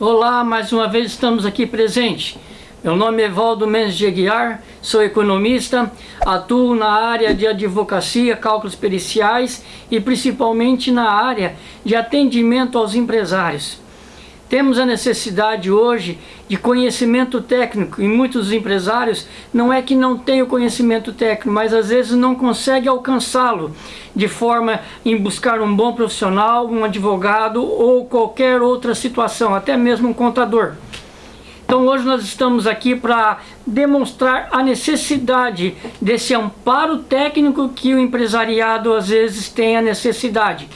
Olá, mais uma vez estamos aqui presentes. Meu nome é Evaldo Mendes de Aguiar, sou economista, atuo na área de advocacia, cálculos periciais e principalmente na área de atendimento aos empresários. Temos a necessidade hoje de conhecimento técnico e muitos empresários não é que não o conhecimento técnico, mas às vezes não conseguem alcançá-lo de forma em buscar um bom profissional, um advogado ou qualquer outra situação, até mesmo um contador. Então hoje nós estamos aqui para demonstrar a necessidade desse amparo técnico que o empresariado às vezes tem a necessidade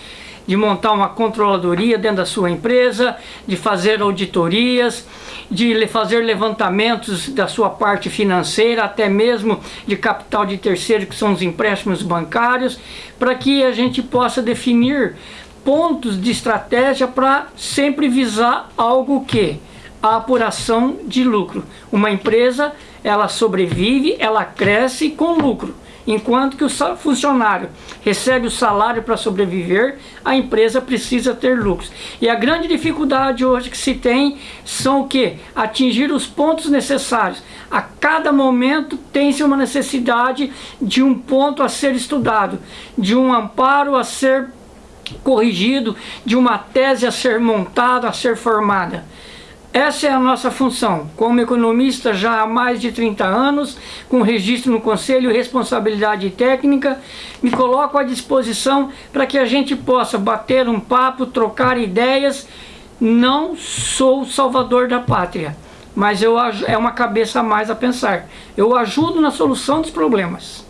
de montar uma controladoria dentro da sua empresa, de fazer auditorias, de fazer levantamentos da sua parte financeira, até mesmo de capital de terceiro, que são os empréstimos bancários, para que a gente possa definir pontos de estratégia para sempre visar algo que a apuração de lucro. Uma empresa, ela sobrevive, ela cresce com lucro. Enquanto que o funcionário recebe o salário para sobreviver, a empresa precisa ter lucros. E a grande dificuldade hoje que se tem são o que? Atingir os pontos necessários. A cada momento tem-se uma necessidade de um ponto a ser estudado, de um amparo a ser corrigido, de uma tese a ser montada, a ser formada. Essa é a nossa função, como economista já há mais de 30 anos, com registro no Conselho e responsabilidade técnica, me coloco à disposição para que a gente possa bater um papo, trocar ideias. Não sou salvador da pátria, mas eu, é uma cabeça a mais a pensar. Eu ajudo na solução dos problemas.